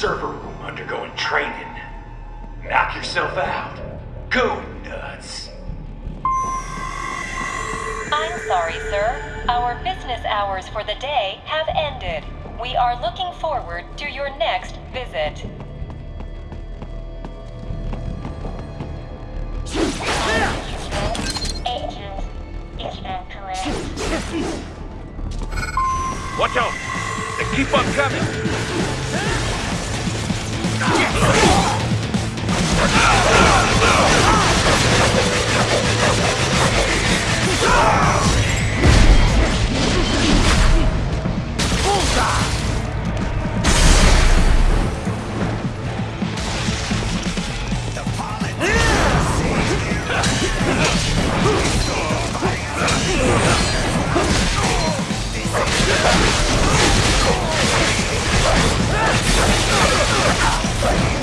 server room undergoing training. Knock yourself out. Go nuts. I'm sorry, sir. Our business hours for the day have ended. We are looking forward to your next visit. Agent is. Watch out! They keep on coming! Raiden,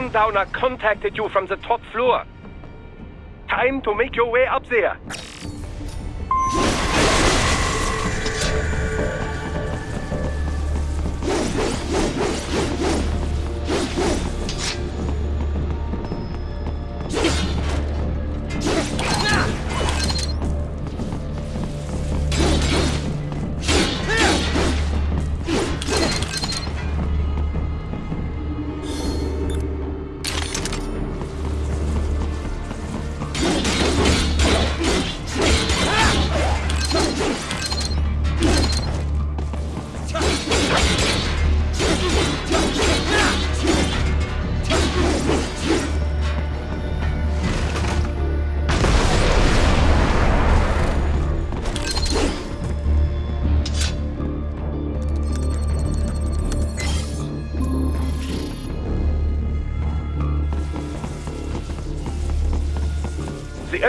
Sundowner contacted you from the top floor. Time to make your way up there.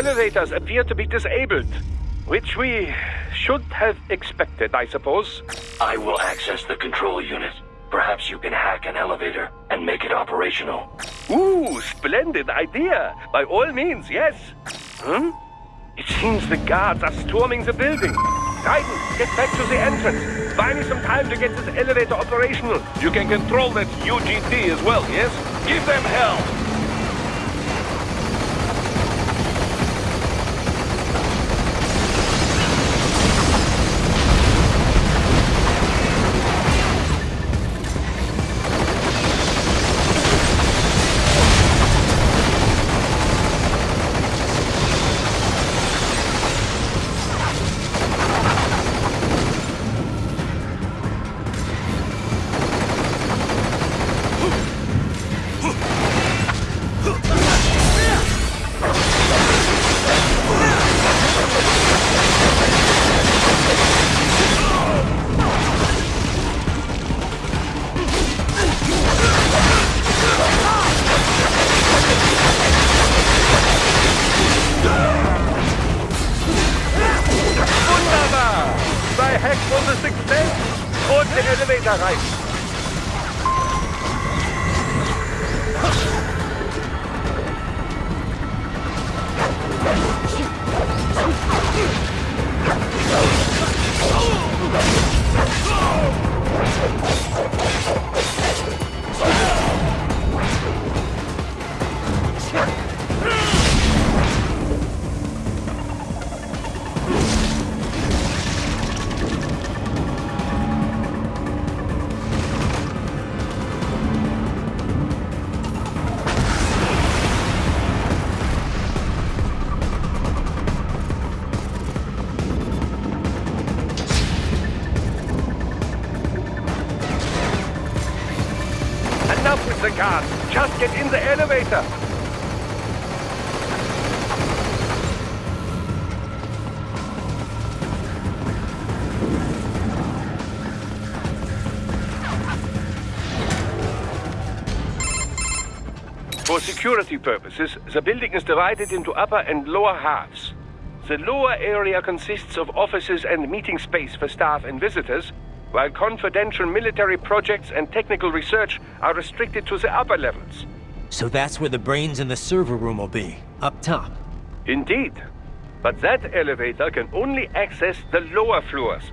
Elevators appear to be disabled, which we should have expected, I suppose. I will access the control unit. Perhaps you can hack an elevator and make it operational. Ooh, splendid idea. By all means, yes. Hmm? It seems the guards are storming the building. Raiden, get back to the entrance. Buy me some time to get this elevator operational. You can control that UGT as well, yes? Give them hell! Security purposes, the building is divided into upper and lower halves. The lower area consists of offices and meeting space for staff and visitors, while confidential military projects and technical research are restricted to the upper levels. So that's where the brains in the server room will be, up top. Indeed. But that elevator can only access the lower floors.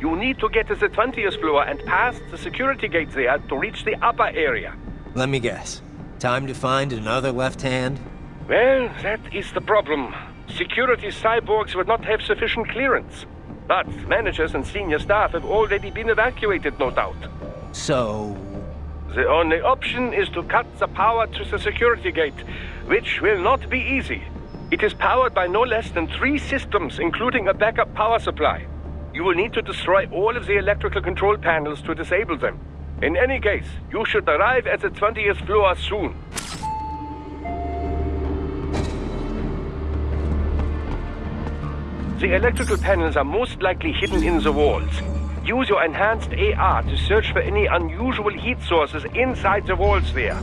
You need to get to the 20th floor and pass the security gate there to reach the upper area. Let me guess. Time to find another left hand? Well, that is the problem. Security cyborgs would not have sufficient clearance. But managers and senior staff have already been evacuated, no doubt. So... The only option is to cut the power to the security gate, which will not be easy. It is powered by no less than three systems, including a backup power supply. You will need to destroy all of the electrical control panels to disable them. In any case, you should arrive at the 20th floor soon. The electrical panels are most likely hidden in the walls. Use your enhanced AR to search for any unusual heat sources inside the walls there.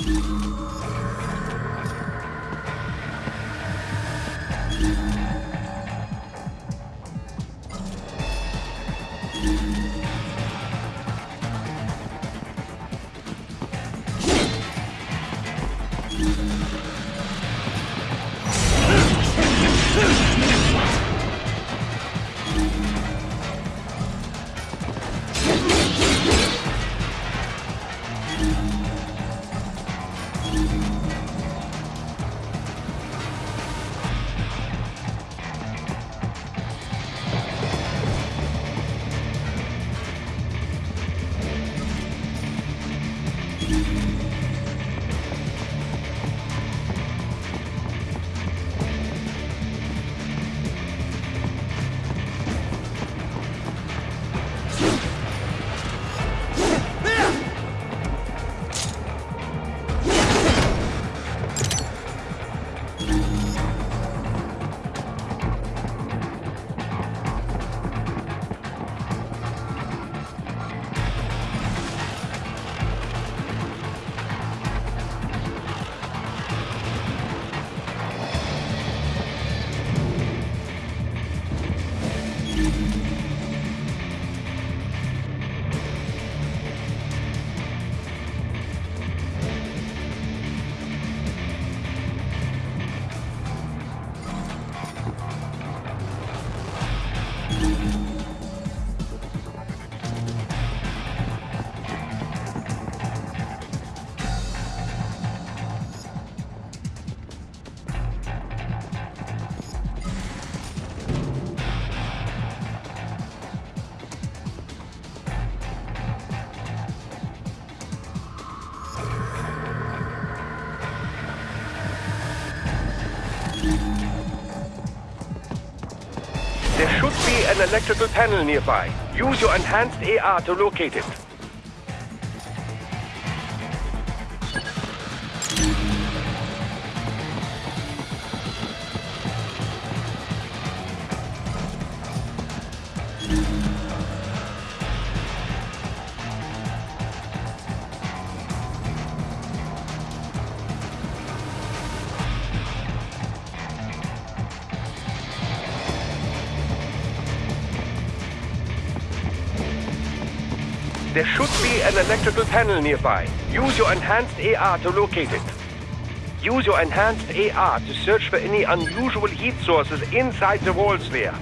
Thank an electrical panel nearby. Use your enhanced AR to locate it. There should be an electrical panel nearby. Use your enhanced AR to locate it. Use your enhanced AR to search for any unusual heat sources inside the walls there.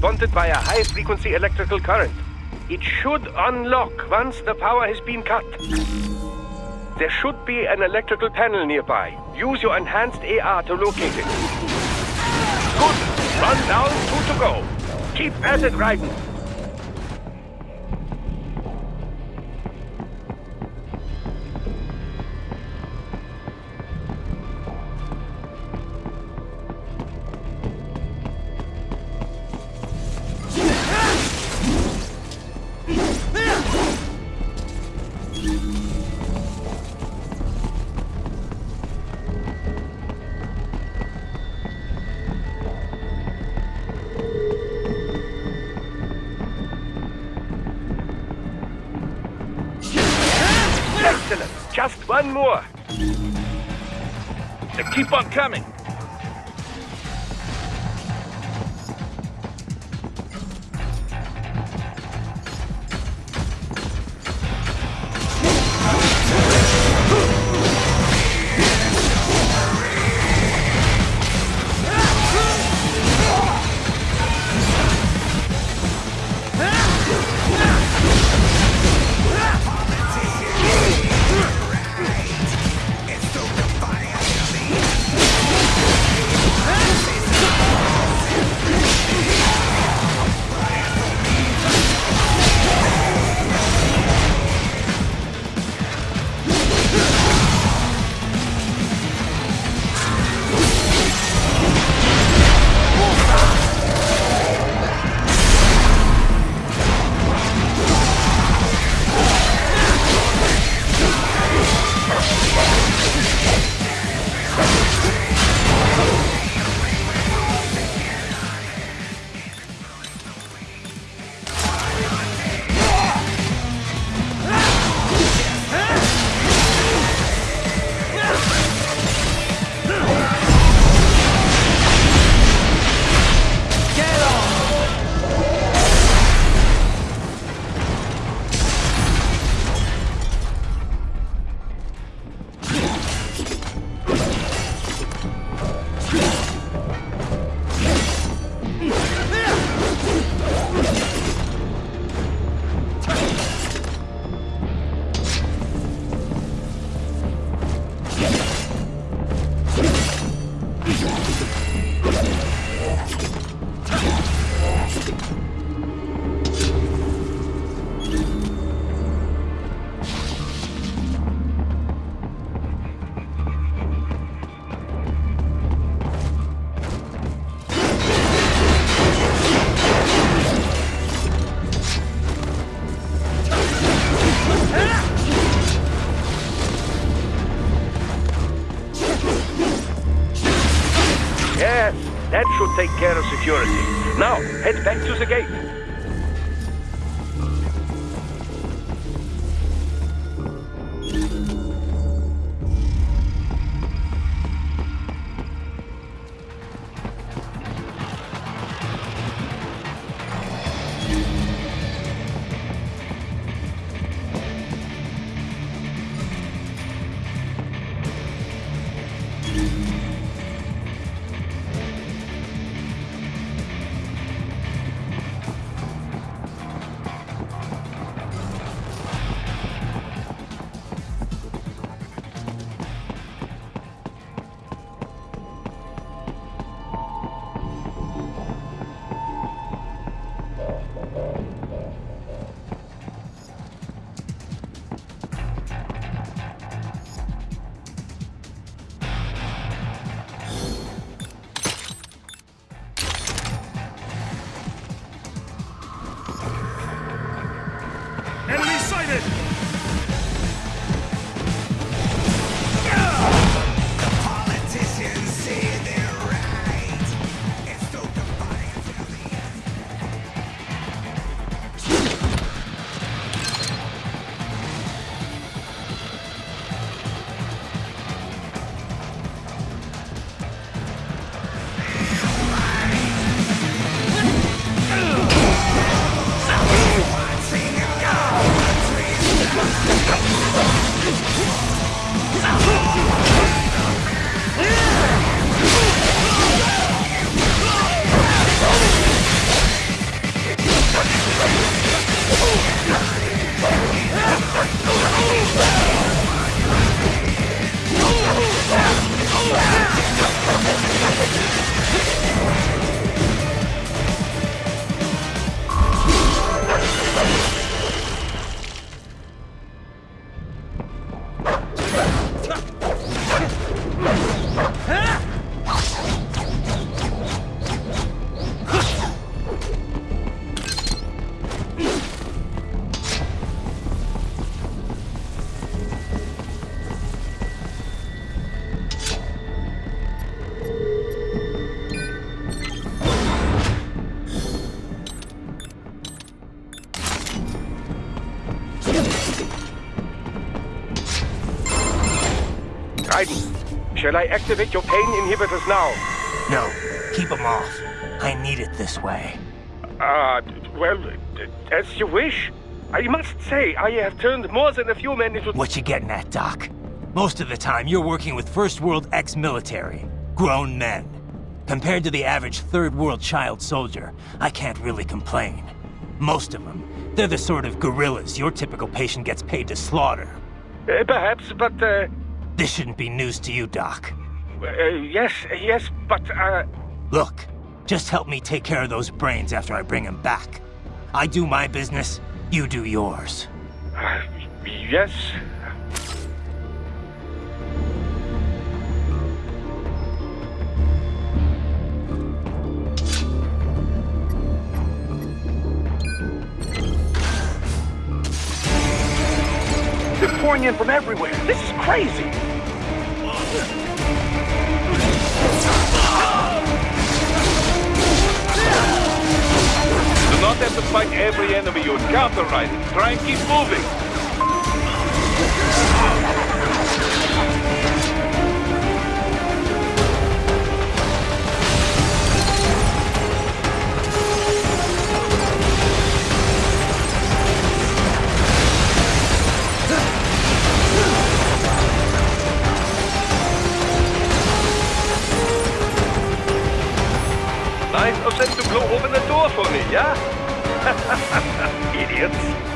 Bonded by a high-frequency electrical current. It should unlock once the power has been cut. There should be an electrical panel nearby. Use your enhanced AR to locate it. Good. Run down, two to go. Keep at it, Raiden. Shall I activate your pain inhibitors now? No, keep them off. I need it this way. Ah, well, as you wish. I must say, I have turned more than a few men into... What you getting at, Doc? Most of the time, you're working with First World ex-military. Grown men. Compared to the average Third World child soldier, I can't really complain. Most of them, they're the sort of guerrillas your typical patient gets paid to slaughter. Uh, perhaps, but, uh, This shouldn't be news to you, Doc. uh, yes, yes, but, uh, Look, just help me take care of those brains after I bring them back. I do my business, you do yours. uh, yes. Pouring in from everywhere. This is crazy. Do not have to fight every enemy you encounter, Raiden. Try and keep moving. Open the door for me, yeah? Idiots.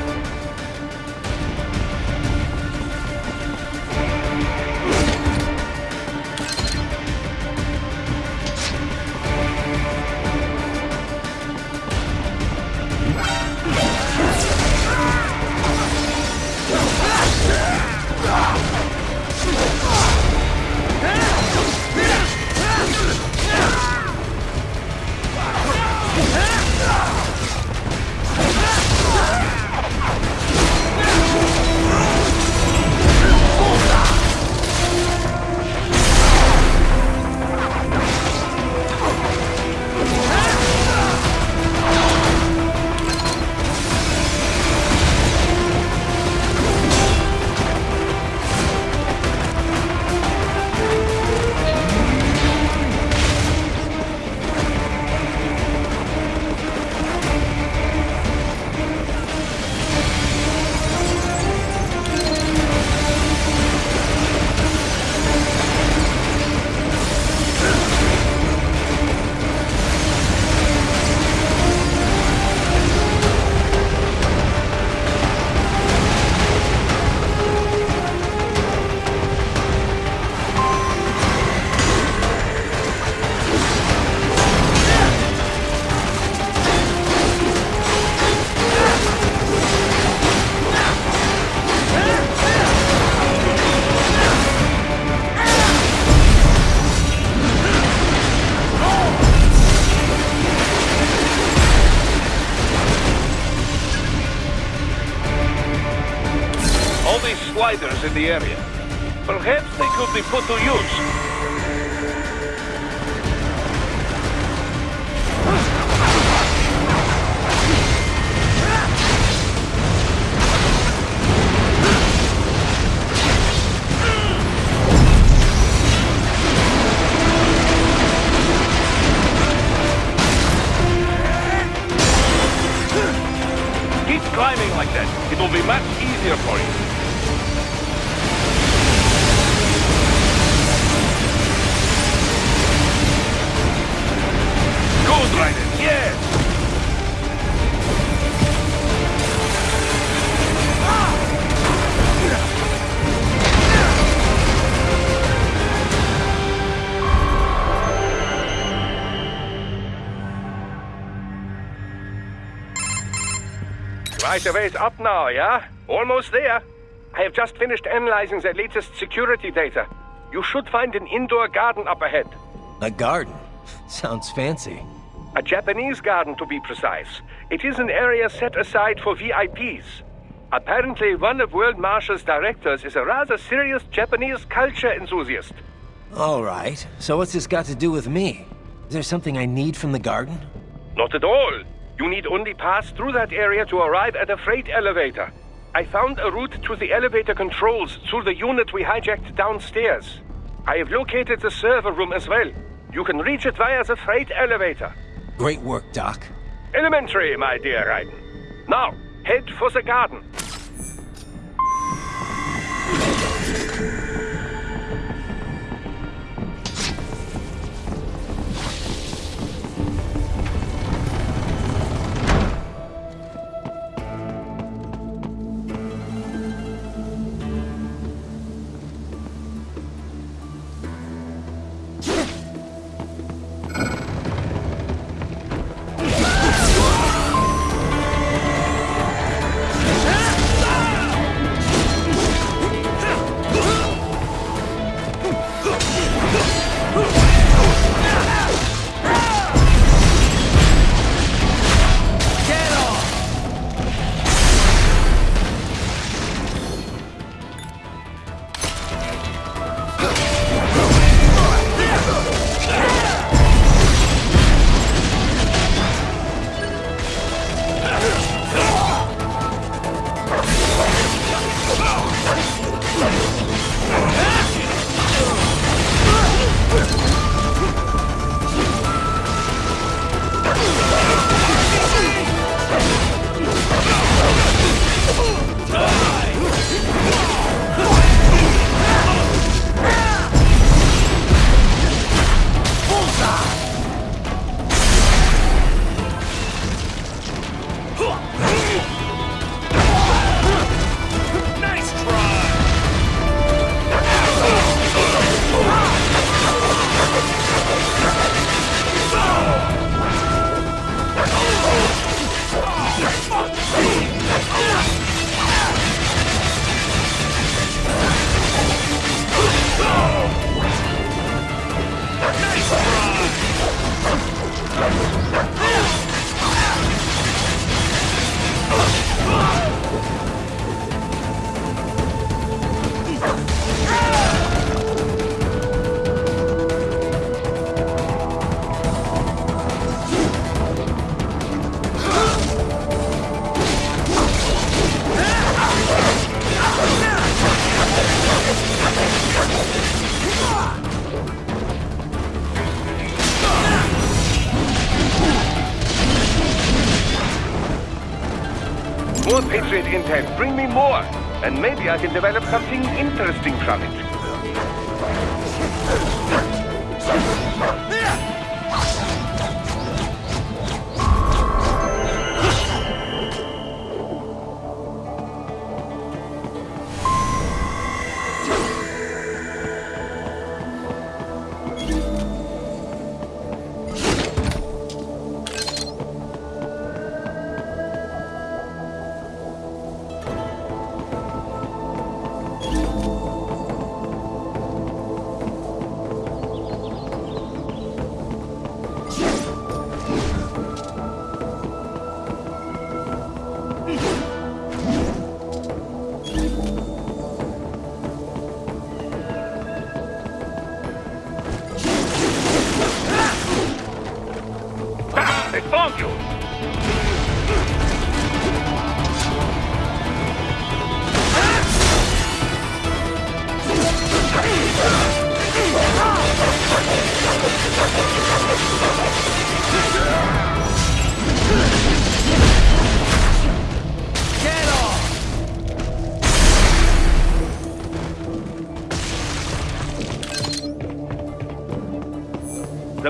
The area. Perhaps they could be put to use. Right away is up now, yeah? Almost there. I have just finished analyzing the latest security data. You should find an indoor garden up ahead. A garden? Sounds fancy. A Japanese garden, to be precise. It is an area set aside for VIPs. Apparently, one of World Marshal's directors is a rather serious Japanese culture enthusiast. All right. So what's this got to do with me? Is there something I need from the garden? Not at all. You need only pass through that area to arrive at a freight elevator. I found a route to the elevator controls through the unit we hijacked downstairs. I have located the server room as well. You can reach it via the freight elevator. Great work, Doc. Elementary, my dear Raiden. Now, head for the garden. Intel. Bring me more. And maybe I can develop something interesting from it.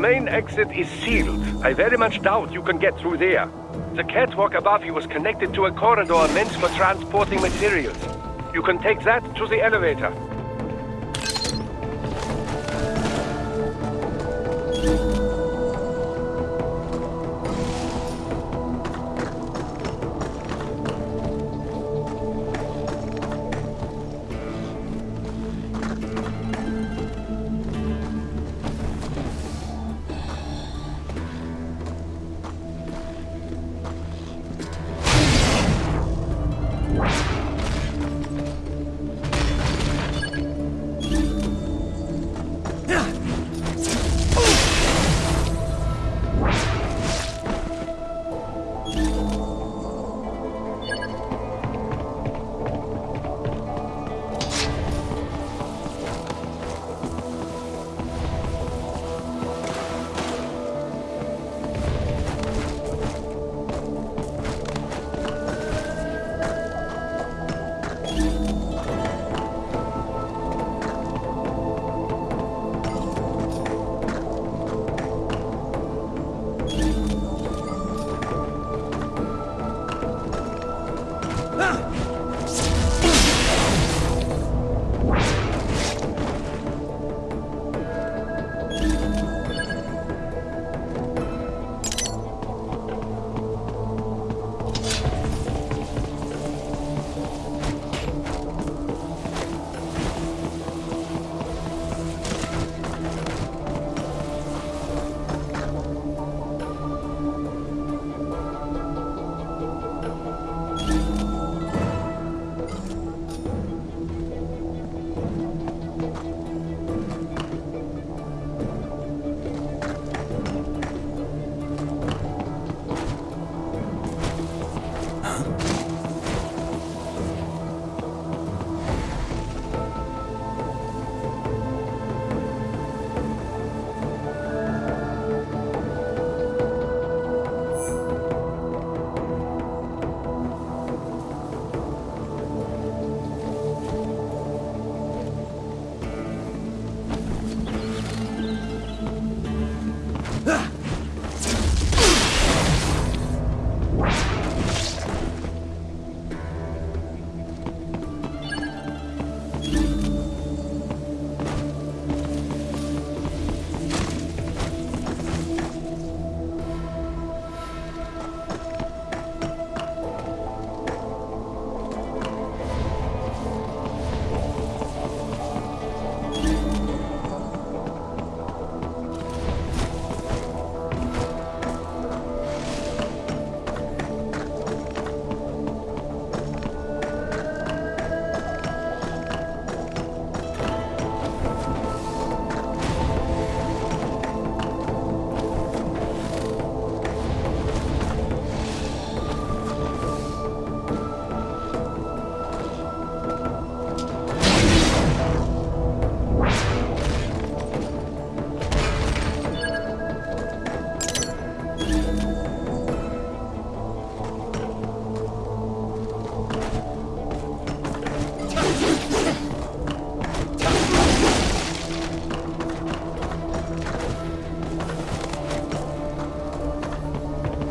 Main exit is sealed. I very much doubt you can get through there. The catwalk above you is connected to a corridor meant for transporting materials. You can take that to the elevator.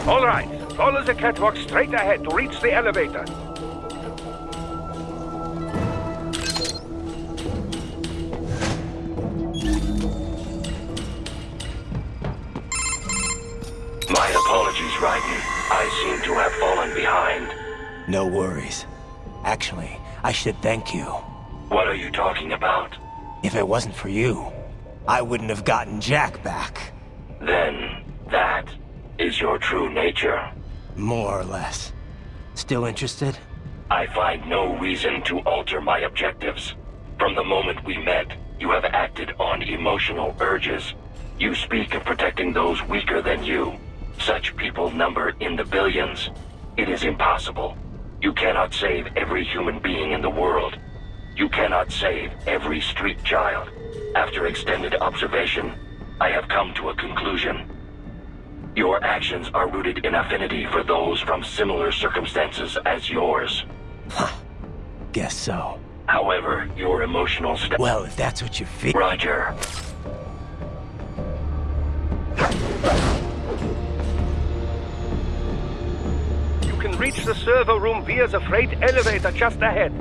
All right. Follow the catwalk straight ahead to reach the elevator. My apologies, Raiden. I seem to have fallen behind. No worries. Actually, I should thank you. What are you talking about? If it wasn't for you, I wouldn't have gotten Jack back. Then, that is your true nature. More or less. Still interested? I find no reason to alter my objectives. From the moment we met, you have acted on emotional urges. You speak of protecting those weaker than you. Such people number in the billions. It is impossible. You cannot save every human being in the world. You cannot save every street child. After extended observation, I have come to a conclusion. Your actions are rooted in affinity for those from similar circumstances as yours. Huh. Guess so. However, your emotional state. Well, if that's what you feel. Roger. You can reach the server room via the freight elevator just ahead.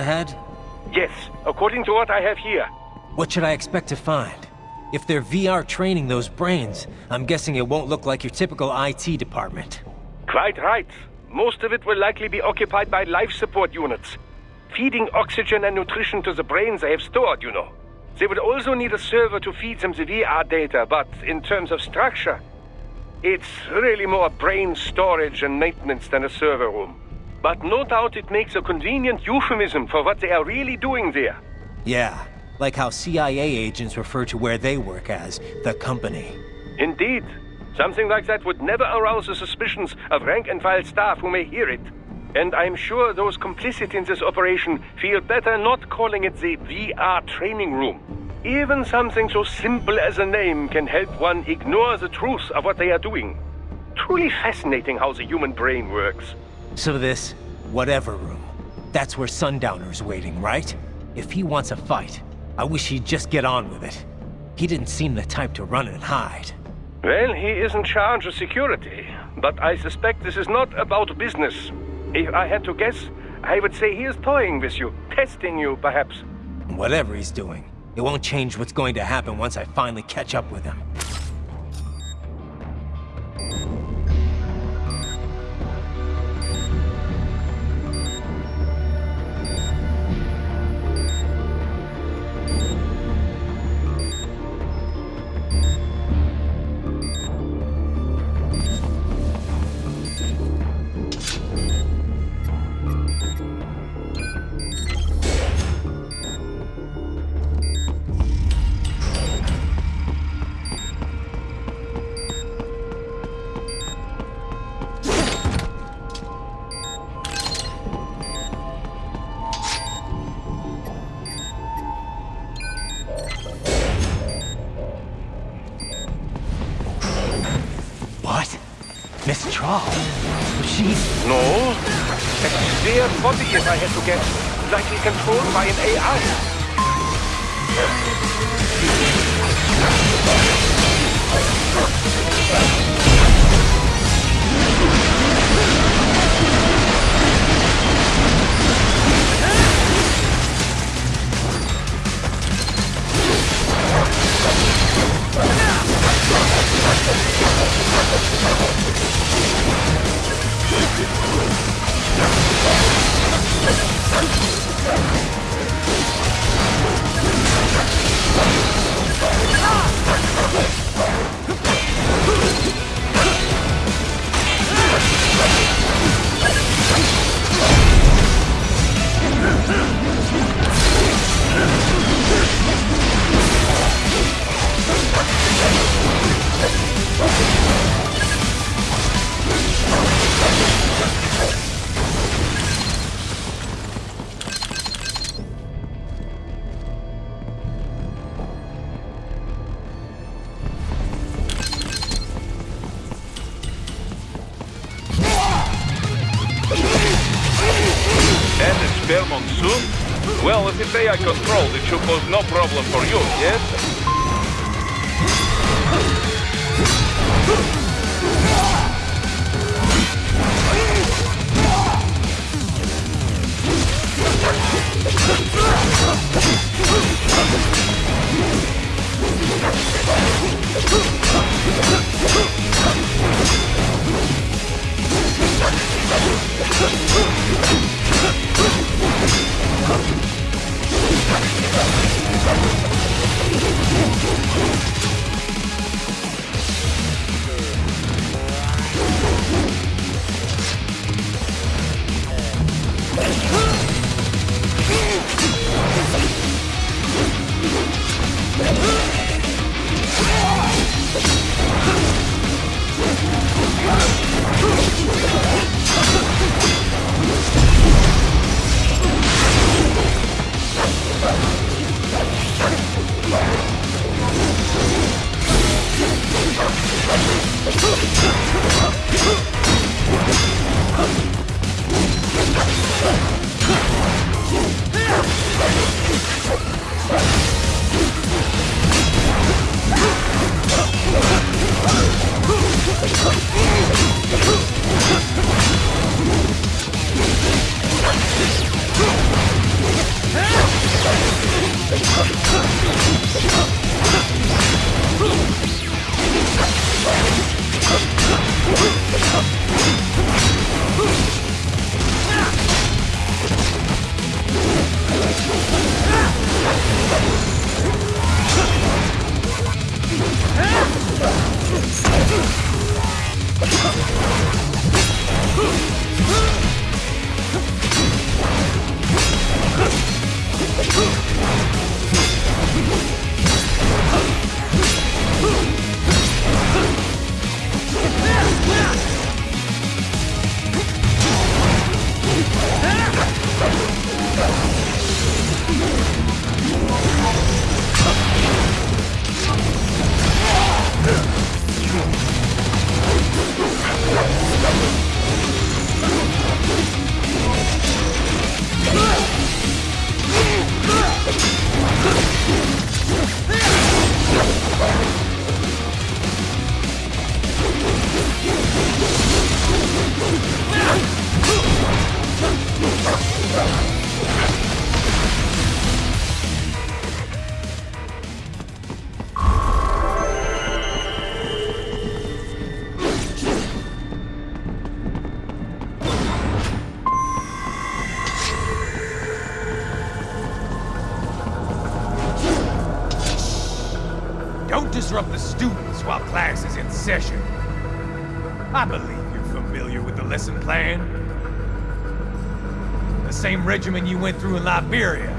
Ahead? Yes, according to what I have here. What should I expect to find? If they're VR training those brains, I'm guessing it won't look like your typical IT department. Quite right. Most of it will likely be occupied by life support units. Feeding oxygen and nutrition to the brains they have stored, you know. They would also need a server to feed them the VR data, but in terms of structure, it's really more brain storage and maintenance than a server room. But no doubt it makes a convenient euphemism for what they are really doing there. Yeah, like how CIA agents refer to where they work as the company. Indeed. Something like that would never arouse the suspicions of rank-and-file staff who may hear it. And I'm sure those complicit in this operation feel better not calling it the VR training room. Even something so simple as a name can help one ignore the truth of what they are doing. Truly fascinating how the human brain works. So this, whatever room, that's where Sundowner's waiting, right? If he wants a fight, I wish he'd just get on with it. He didn't seem the type to run and hide. Well, he is in charge of security, but I suspect this is not about business. If I had to guess, I would say he is toying with you, testing you, perhaps. Whatever he's doing, it won't change what's going to happen once I finally catch up with him. Mistral? She... No? Sphere body, if I had to guess. Likely controlled by an AI. And controlled, it should pose no problem for you, yes? Regimen you went through in Liberia.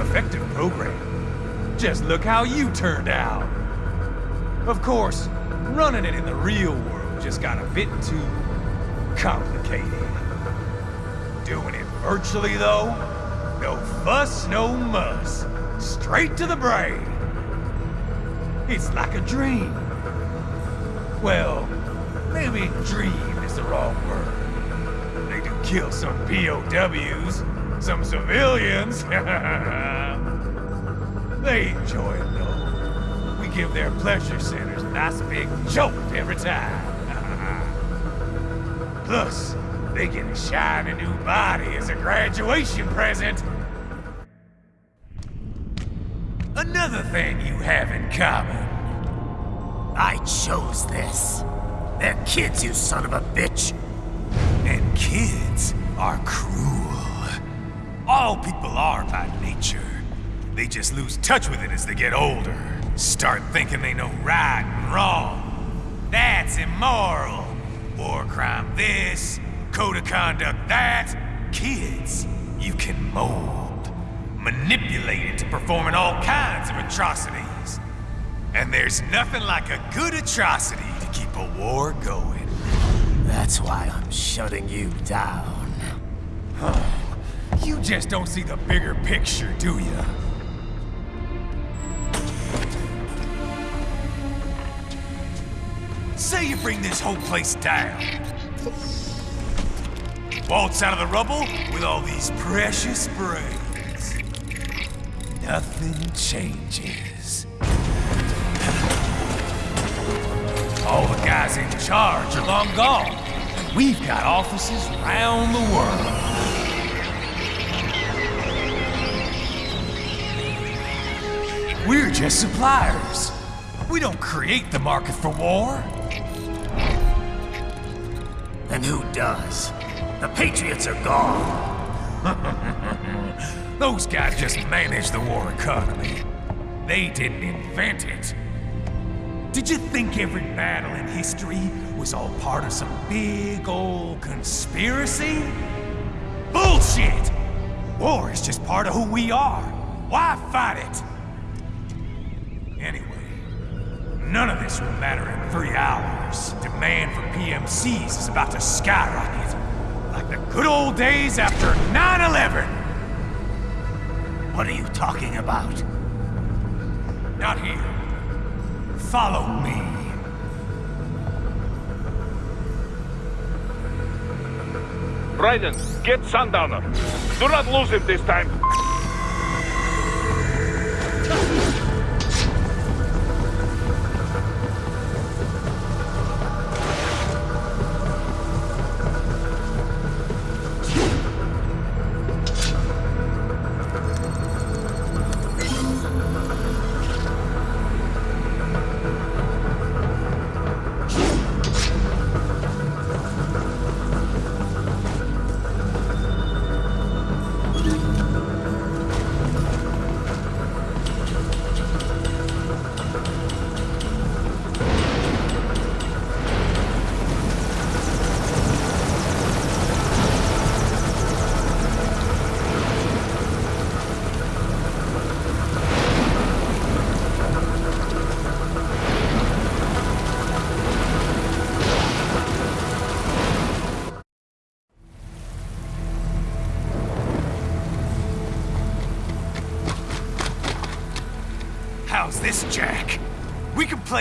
Effective program. Just look how you turned out. Of course, running it in the real world just got a bit too complicated. Doing it virtually, though? No fuss, no muss. Straight to the brain. It's like a dream. Well, maybe dream is the wrong word. Kill some POWs, some civilians. they enjoy it though. We give their pleasure centers a nice big jolt every time. Plus, they get a shiny new body as a graduation present. Another thing you have in common. I chose this. They're kids, you son of a bitch. Kids are cruel. All people are by nature. They just lose touch with it as they get older. Start thinking they know right and wrong. That's immoral. War crime this, code of conduct that. Kids, you can mold, manipulate into performing all kinds of atrocities. And there's nothing like a good atrocity to keep a war going. That's why I'm shutting you down. You just don't see the bigger picture, do you? Say you bring this whole place down. Waltz out of the rubble with all these precious brains. Nothing changes. All the guys in charge are long gone. We've got offices around the world. We're just suppliers. We don't create the market for war. Then who does? The Patriots are gone. Those guys just manage the war economy. They didn't invent it. Did you think every battle in history was all part of some big old conspiracy? Bullshit! War is just part of who we are. Why fight it? Anyway, none of this will matter in three hours. Demand for PMCs is about to skyrocket. Like the good old days after 9-11. What are you talking about? Not here. Follow me. Raiden, get Sundowner. Do not lose him this time.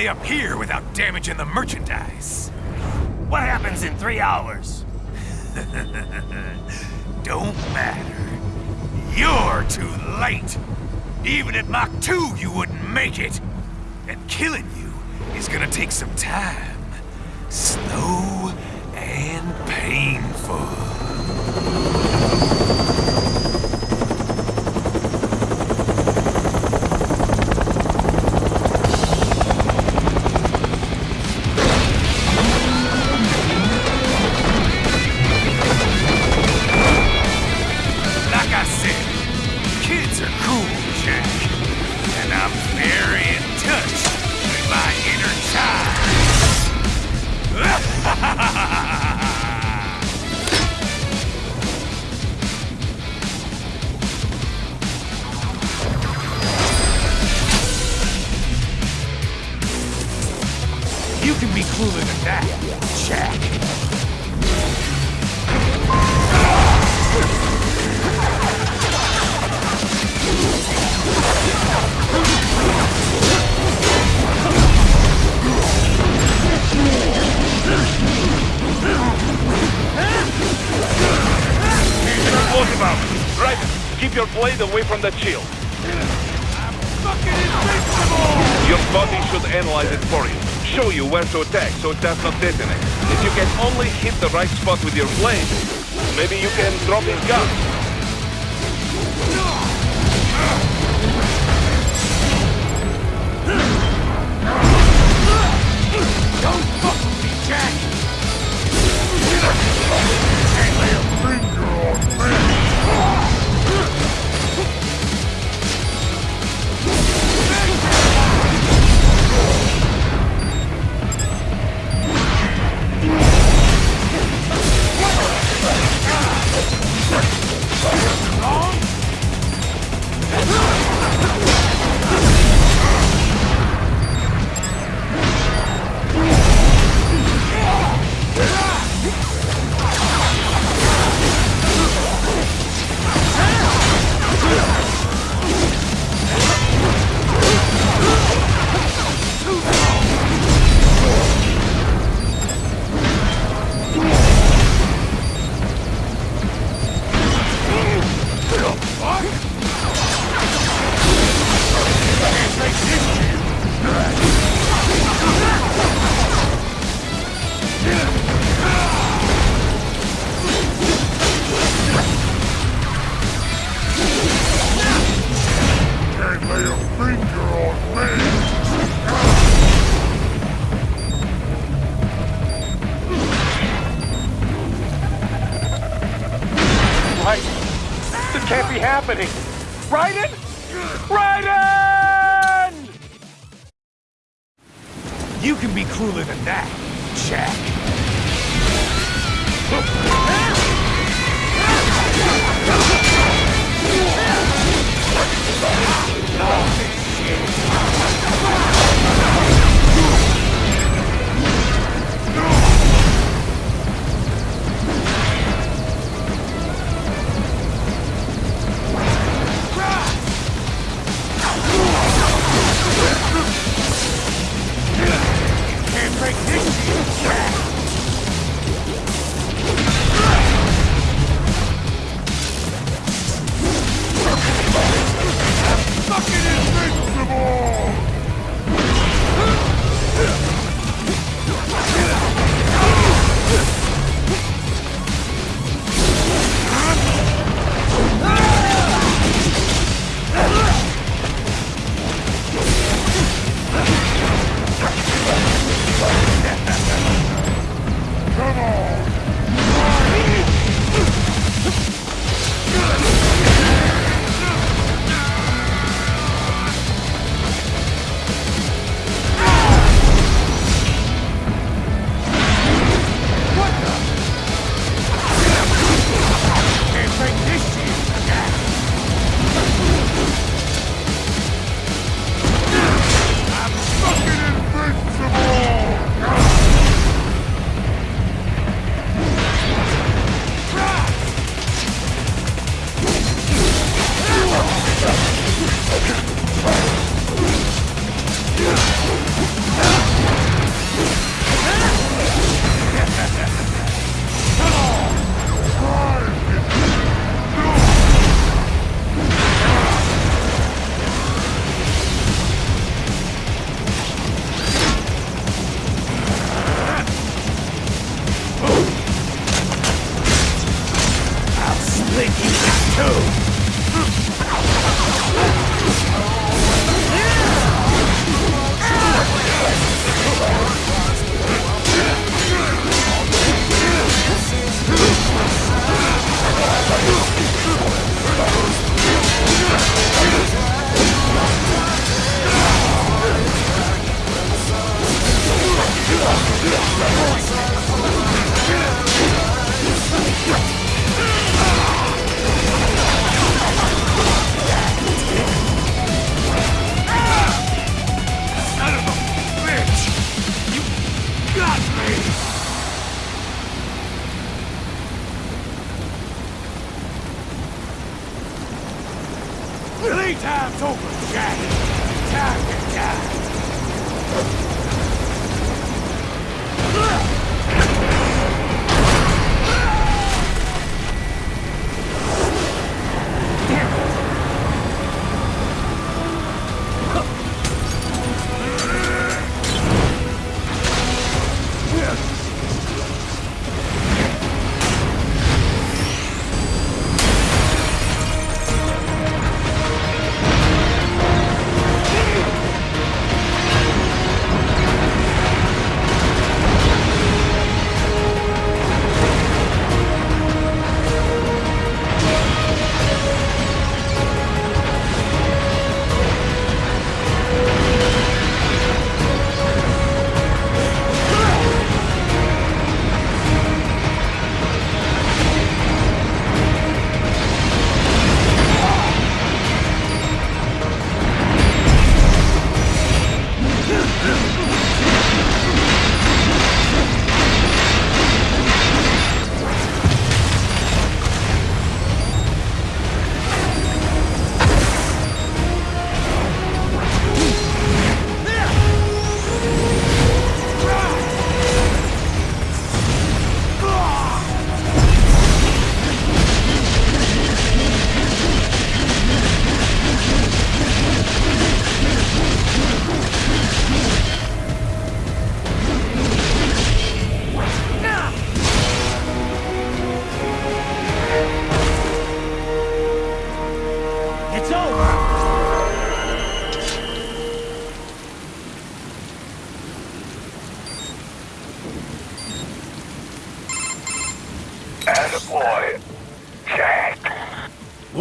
Play up here without damaging the merchandise. What happens in three hours? Don't matter. You're too late. Even at Mach 2, you wouldn't make it. And killing you is gonna take some time. Slow and painful. Cooler than that, Jack. Right. Keep your blade away from that shield. Fucking invincible! Your body should analyze it for you. Show you where to attack so it does not detonate. If you can only hit the right spot with your blade, maybe you can drop his gun.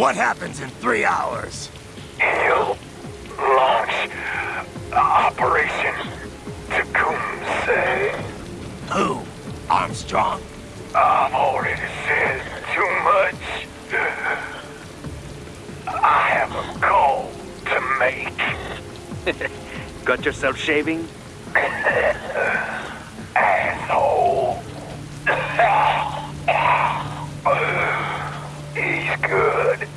What happens in three hours? you launch Operation Tecumseh. Who? Armstrong? I've already said too much. I have a call to make. Got yourself shaving? Asshole. He's good.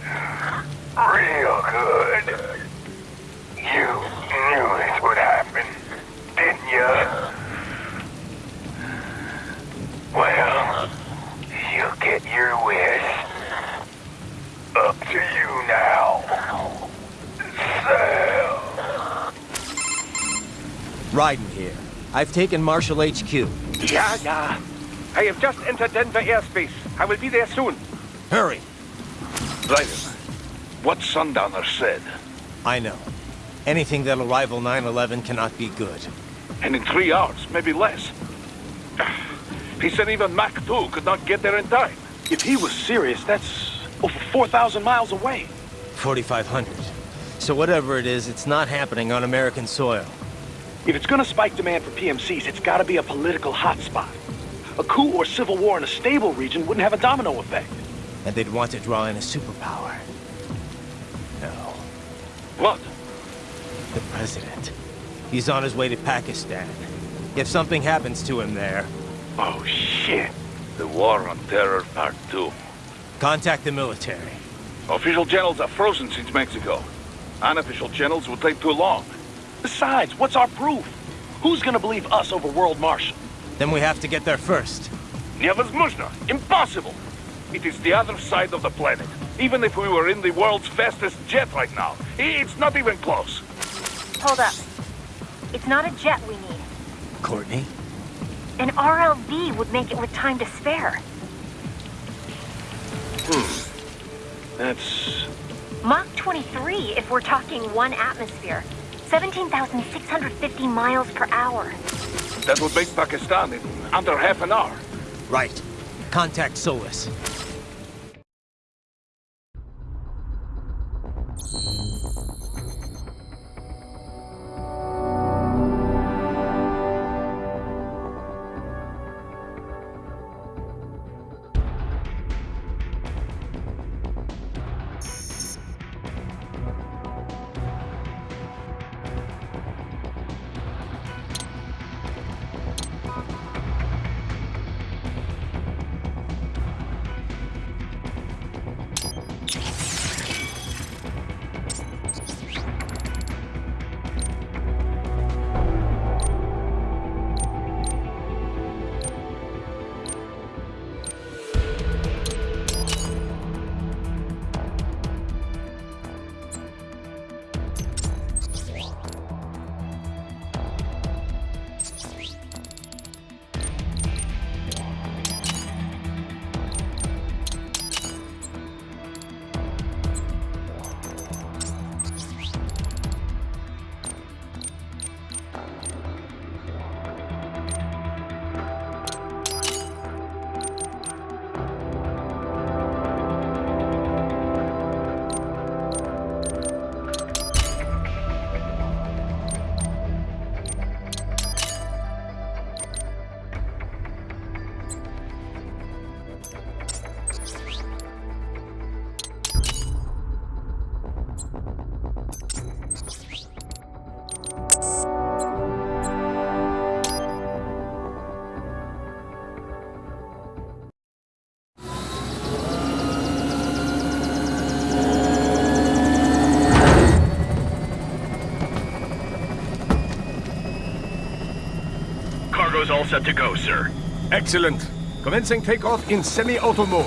Real good. You knew this would happen, didn't you? Well, you get your wish. Up to you now. Sam. Raiden here. I've taken Marshal HQ. Yeah, yeah. I have just entered Denver airspace. I will be there soon. Hurry! Raiden, what Sundowner said. I know. Anything that'll rival 9-11 cannot be good. And in three hours, maybe less. He said even Mach 2 could not get there in time. If he was serious, that's over 4,000 miles away. 4,500. So whatever it is, it's not happening on American soil. If it's gonna spike demand for PMCs, it's gotta be a political hotspot. A coup or civil war in a stable region wouldn't have a domino effect. And they'd want to draw in a superpower. No. What? The president. He's on his way to Pakistan. If something happens to him there, Oh, shit. The War on Terror Part 2. contact the military. Official channels are frozen since Mexico. Unofficial channels would take too long. Besides, what's our proof? Who's gonna believe us over World Marshal? Then we have to get there first. Невозможно. Impossible. It is the other side of the planet. Even if we were in the world's fastest jet right now, it's not even close. Hold up. It's not a jet we need. Courtney? An RLV would make it with time to spare. That's... Mach 23 if we're talking one atmosphere. 17,650 miles per hour. That would make Pakistan in under half an hour. Right. Contact Solis. Is all set to go, sir. Excellent. Commencing takeoff in semi-auto mode.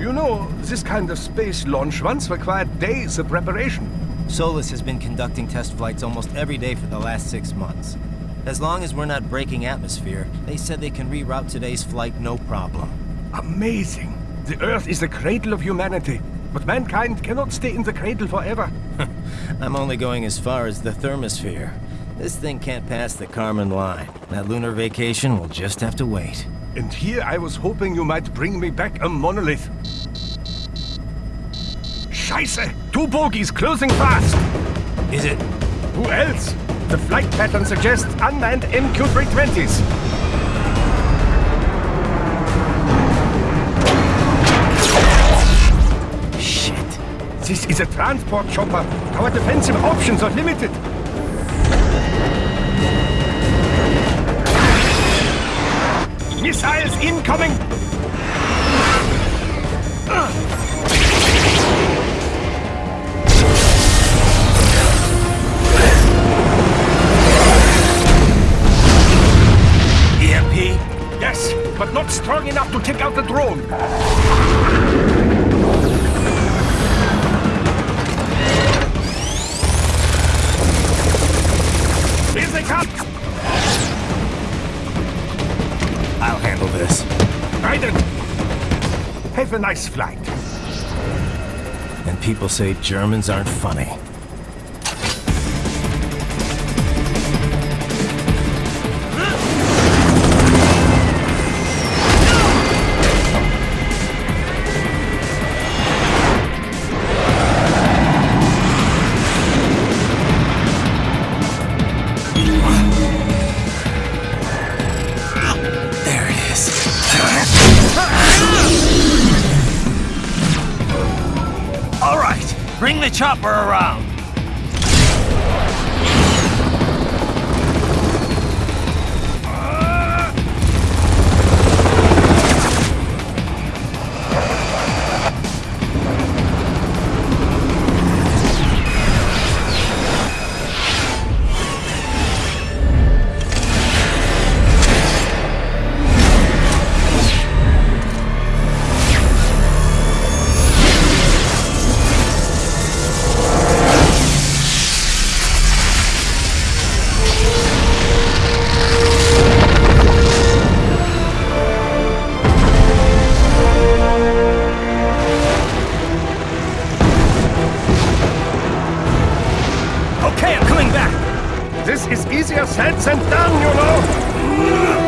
You know, this kind of space launch once required days of preparation. Solis has been conducting test flights almost every day for the last six months. As long as we're not breaking atmosphere, they said they can reroute today's flight no problem. Amazing. The Earth is the cradle of humanity, but mankind cannot stay in the cradle forever. I'm only going as far as the thermosphere. This thing can't pass the Karman line. That lunar vacation will just have to wait. And here I was hoping you might bring me back a monolith. Scheiße! Two bogies closing fast! Is it? Who else? The flight pattern suggests unmanned MQ-320s. This is a transport chopper. Our defensive options are limited. Missiles incoming! EMP? Yes, but not strong enough to take out the drone. Flight. And people say Germans aren't funny. Is easier said than done, you know.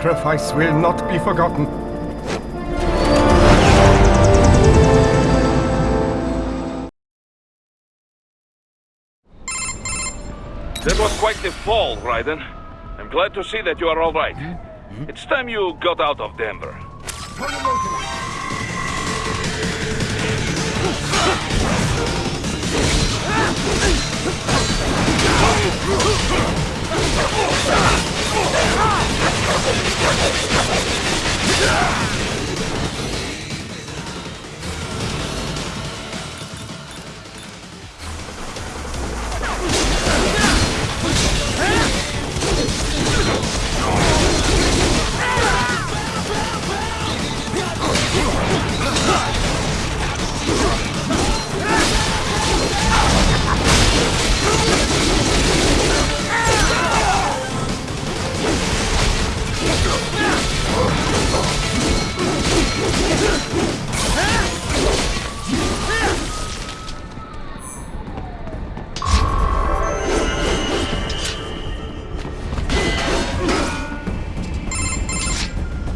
sacrifice will not be forgotten. That was quite the fall, Raiden. I'm glad to see that you are all right. Mm -hmm. It's time you got out of Denver. Yeah!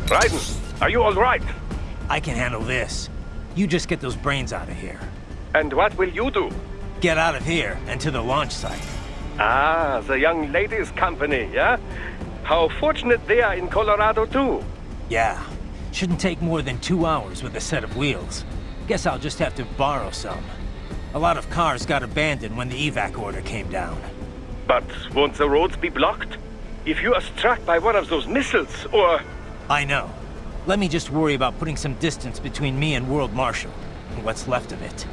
Raiden, are you all right? I can handle this. You just get those brains out of here. And what will you do? Get out of here and to the launch site. Ah, the young ladies' company, yeah? How fortunate they are in Colorado, too. Yeah. Shouldn't take more than two hours with a set of wheels. Guess I'll just have to borrow some. A lot of cars got abandoned when the evac order came down. But won't the roads be blocked? If you are struck by one of those missiles, or... I know. Let me just worry about putting some distance between me and World Marshal. And what's left of it.